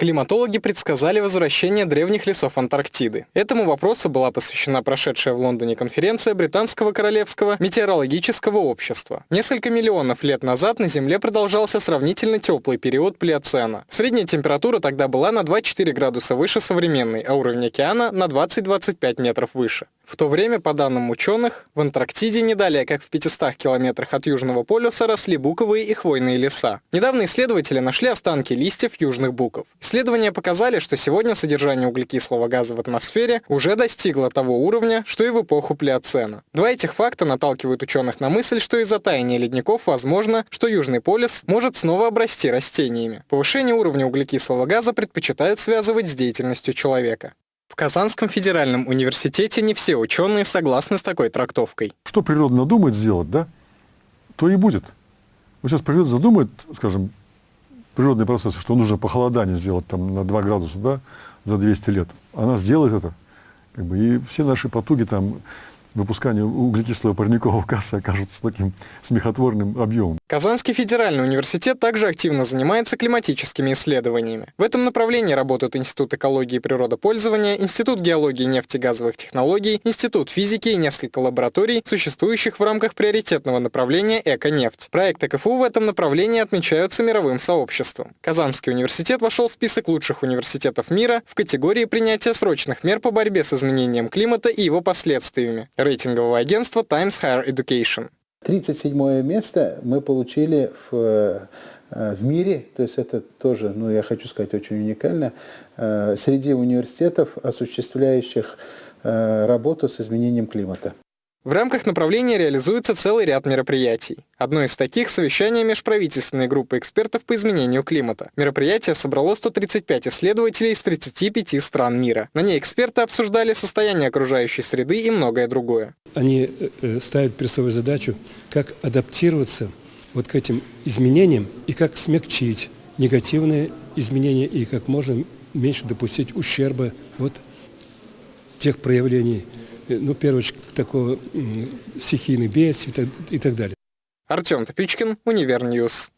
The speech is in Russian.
Климатологи предсказали возвращение древних лесов Антарктиды. Этому вопросу была посвящена прошедшая в Лондоне конференция Британского Королевского метеорологического общества. Несколько миллионов лет назад на Земле продолжался сравнительно теплый период Плеоцена. Средняя температура тогда была на 2-4 градуса выше современной, а уровень океана на 20-25 метров выше. В то время, по данным ученых, в Антарктиде не далее, как в 500 километрах от Южного полюса, росли буковые и хвойные леса. Недавно исследователи нашли останки листьев южных буков. Исследования показали, что сегодня содержание углекислого газа в атмосфере уже достигло того уровня, что и в эпоху Плеоцена. Два этих факта наталкивают ученых на мысль, что из-за таяния ледников возможно, что Южный полюс может снова обрасти растениями. Повышение уровня углекислого газа предпочитают связывать с деятельностью человека. В Казанском федеральном университете не все ученые согласны с такой трактовкой. Что природа надумает сделать, да, то и будет. Вот сейчас природа задумает, скажем, природные процессы, что нужно похолодание сделать там на 2 градуса, да, за 200 лет. Она сделает это. Как бы, и все наши потуги там выпускание углекислого парникового газа окажется таким смехотворным объемом. Казанский федеральный университет также активно занимается климатическими исследованиями. В этом направлении работают Институт экологии и природопользования, Институт геологии и нефтегазовых технологий, Институт физики и несколько лабораторий, существующих в рамках приоритетного направления «Эко-нефть». Проекты КФУ в этом направлении отмечаются мировым сообществом. Казанский университет вошел в список лучших университетов мира в категории принятия срочных мер по борьбе с изменением климата и его последствиями рейтингового агентства Times Higher Education. 37 место мы получили в, э, в мире, то есть это тоже, ну я хочу сказать, очень уникально, э, среди университетов, осуществляющих э, работу с изменением климата. В рамках направления реализуется целый ряд мероприятий. Одно из таких – совещание межправительственной группы экспертов по изменению климата. Мероприятие собрало 135 исследователей из 35 стран мира. На ней эксперты обсуждали состояние окружающей среды и многое другое. Они э, э, ставят перед собой задачу, как адаптироваться вот к этим изменениям и как смягчить негативные изменения и как можно меньше допустить ущерба от тех проявлений, ну, первое, такого стихийных бедствий и так далее. Артем Топичкин, Univer News.